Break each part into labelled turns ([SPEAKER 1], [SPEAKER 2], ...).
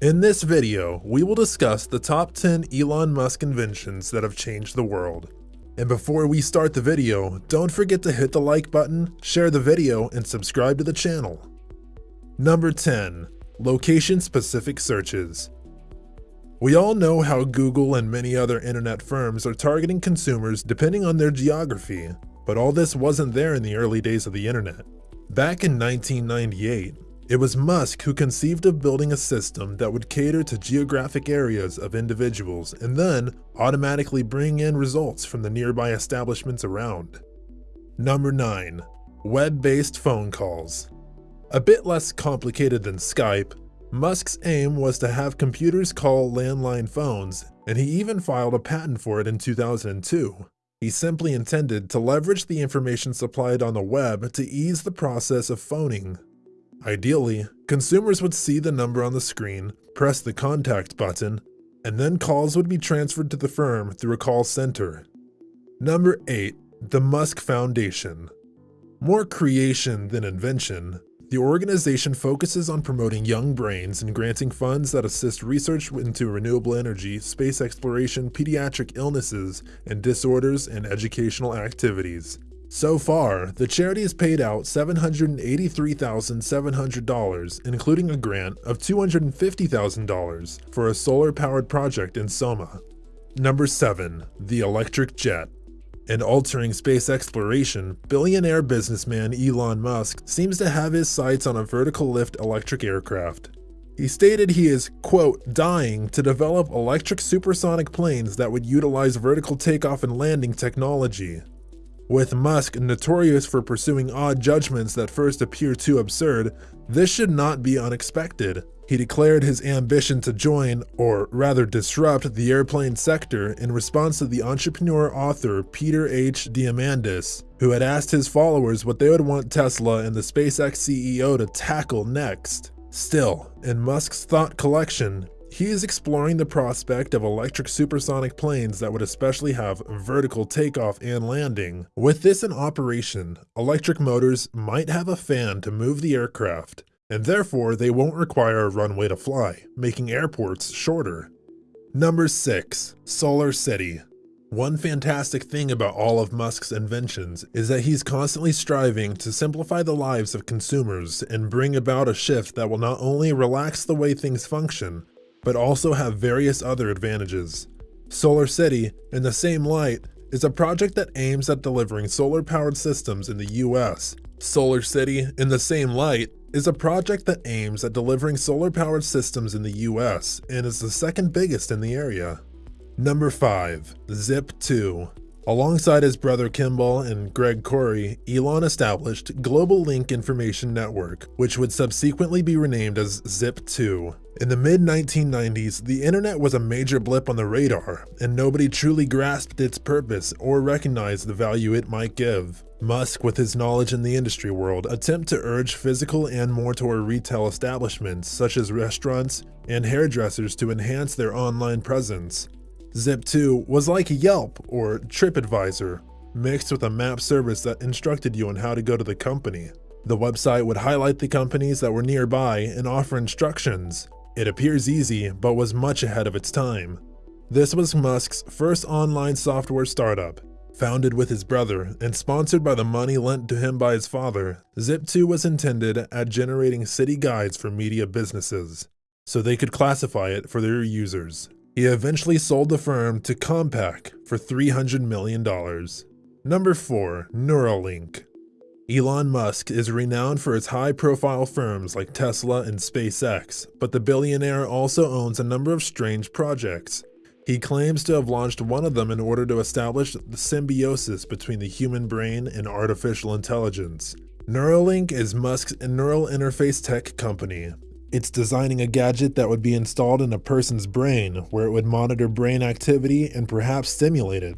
[SPEAKER 1] In this video, we will discuss the top 10 Elon Musk inventions that have changed the world. And before we start the video, don't forget to hit the like button, share the video, and subscribe to the channel. Number 10. Location-specific searches. We all know how Google and many other internet firms are targeting consumers depending on their geography, but all this wasn't there in the early days of the internet. Back in 1998, it was Musk who conceived of building a system that would cater to geographic areas of individuals and then automatically bring in results from the nearby establishments around. Number 9. Web-based phone calls. A bit less complicated than Skype, Musk's aim was to have computers call landline phones, and he even filed a patent for it in 2002. He simply intended to leverage the information supplied on the web to ease the process of phoning Ideally, consumers would see the number on the screen, press the contact button, and then calls would be transferred to the firm through a call center. Number 8. The Musk Foundation More creation than invention, the organization focuses on promoting young brains and granting funds that assist research into renewable energy, space exploration, pediatric illnesses and disorders, and educational activities. So far, the charity has paid out $783,700, including a grant of $250,000 for a solar-powered project in Soma. Number 7. The Electric Jet in altering space exploration, billionaire businessman Elon Musk seems to have his sights on a vertical lift electric aircraft. He stated he is, quote, dying to develop electric supersonic planes that would utilize vertical takeoff and landing technology. With Musk notorious for pursuing odd judgments that first appear too absurd, this should not be unexpected. He declared his ambition to join, or rather disrupt, the airplane sector in response to the entrepreneur author Peter H. Diamandis, who had asked his followers what they would want Tesla and the SpaceX CEO to tackle next. Still, in Musk's thought collection, he is exploring the prospect of electric supersonic planes that would especially have vertical takeoff and landing. With this in operation, electric motors might have a fan to move the aircraft, and therefore they won't require a runway to fly, making airports shorter. Number 6. Solar City one fantastic thing about all of Musk's inventions is that he's constantly striving to simplify the lives of consumers and bring about a shift that will not only relax the way things function, but also have various other advantages. Solar City, in the same light, is a project that aims at delivering solar-powered systems in the US. Solar City, in the same light, is a project that aims at delivering solar-powered systems in the US and is the second biggest in the area. Number 5. Zip2 Alongside his brother Kimball and Greg Kouri, Elon established Global Link Information Network, which would subsequently be renamed as Zip2. In the mid-1990s, the internet was a major blip on the radar, and nobody truly grasped its purpose or recognized the value it might give. Musk, with his knowledge in the industry world, attempt to urge physical and mortar retail establishments, such as restaurants and hairdressers to enhance their online presence. Zip2 was like Yelp or TripAdvisor, mixed with a map service that instructed you on how to go to the company. The website would highlight the companies that were nearby and offer instructions. It appears easy, but was much ahead of its time. This was Musk's first online software startup. Founded with his brother and sponsored by the money lent to him by his father, Zip2 was intended at generating city guides for media businesses, so they could classify it for their users. He eventually sold the firm to Compaq for $300 million. Number 4. Neuralink Elon Musk is renowned for its high-profile firms like Tesla and SpaceX, but the billionaire also owns a number of strange projects. He claims to have launched one of them in order to establish the symbiosis between the human brain and artificial intelligence. Neuralink is Musk's neural interface tech company, it's designing a gadget that would be installed in a person's brain, where it would monitor brain activity and perhaps stimulate it.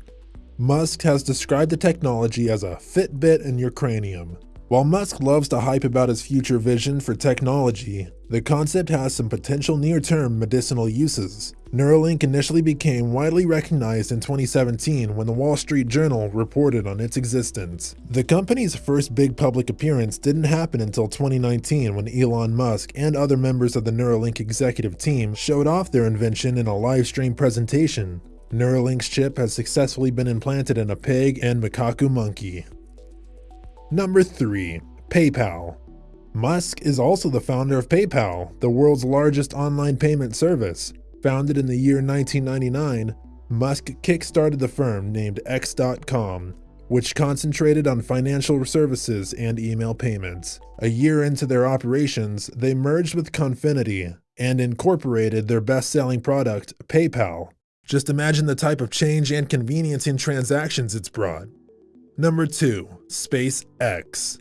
[SPEAKER 1] Musk has described the technology as a Fitbit in your cranium. While Musk loves to hype about his future vision for technology, the concept has some potential near-term medicinal uses. Neuralink initially became widely recognized in 2017 when the Wall Street Journal reported on its existence. The company's first big public appearance didn't happen until 2019 when Elon Musk and other members of the Neuralink executive team showed off their invention in a live stream presentation. Neuralink's chip has successfully been implanted in a pig and macaque monkey. Number 3. PayPal Musk is also the founder of PayPal, the world's largest online payment service. Founded in the year 1999, Musk kickstarted the firm named X.com, which concentrated on financial services and email payments. A year into their operations, they merged with Confinity and incorporated their best-selling product, PayPal. Just imagine the type of change and convenience in transactions it's brought. Number 2. SpaceX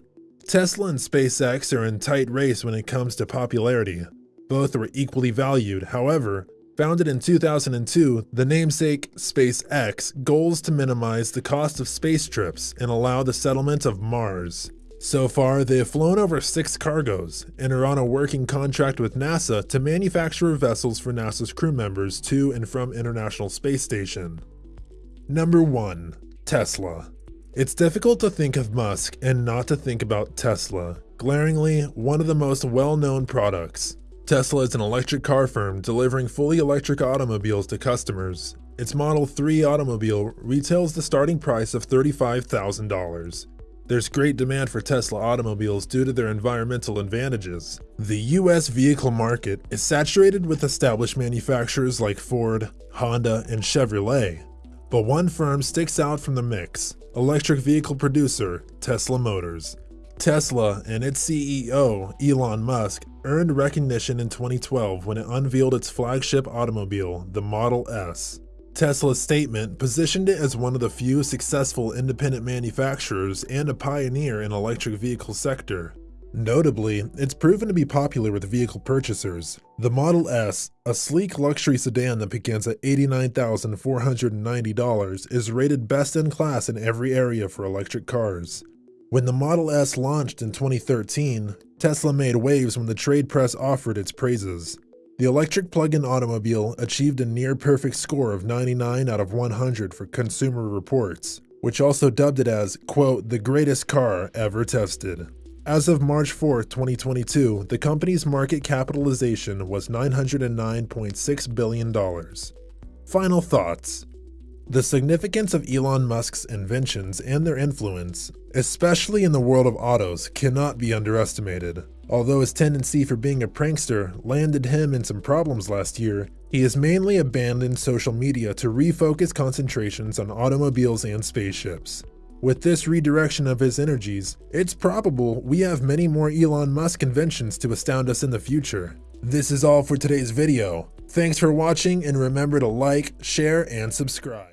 [SPEAKER 1] Tesla and SpaceX are in tight race when it comes to popularity. Both are equally valued, however, founded in 2002, the namesake SpaceX goals to minimize the cost of space trips and allow the settlement of Mars. So far, they have flown over six cargoes and are on a working contract with NASA to manufacture vessels for NASA's crew members to and from International Space Station. Number 1. Tesla it's difficult to think of Musk and not to think about Tesla, glaringly one of the most well-known products. Tesla is an electric car firm delivering fully electric automobiles to customers. Its Model 3 automobile retails the starting price of $35,000. There's great demand for Tesla automobiles due to their environmental advantages. The US vehicle market is saturated with established manufacturers like Ford, Honda, and Chevrolet. But one firm sticks out from the mix, electric vehicle producer Tesla Motors. Tesla and its CEO, Elon Musk, earned recognition in 2012 when it unveiled its flagship automobile, the Model S. Tesla's statement positioned it as one of the few successful independent manufacturers and a pioneer in electric vehicle sector. Notably, it's proven to be popular with vehicle purchasers. The Model S, a sleek luxury sedan that begins at $89,490, is rated best in class in every area for electric cars. When the Model S launched in 2013, Tesla made waves when the trade press offered its praises. The electric plug-in automobile achieved a near-perfect score of 99 out of 100 for Consumer Reports, which also dubbed it as, quote, the greatest car ever tested. As of March 4, 2022, the company's market capitalization was $909.6 billion. Final thoughts. The significance of Elon Musk's inventions and their influence, especially in the world of autos, cannot be underestimated. Although his tendency for being a prankster landed him in some problems last year, he has mainly abandoned social media to refocus concentrations on automobiles and spaceships. With this redirection of his energies, it's probable we have many more Elon Musk inventions to astound us in the future. This is all for today's video. Thanks for watching and remember to like, share, and subscribe.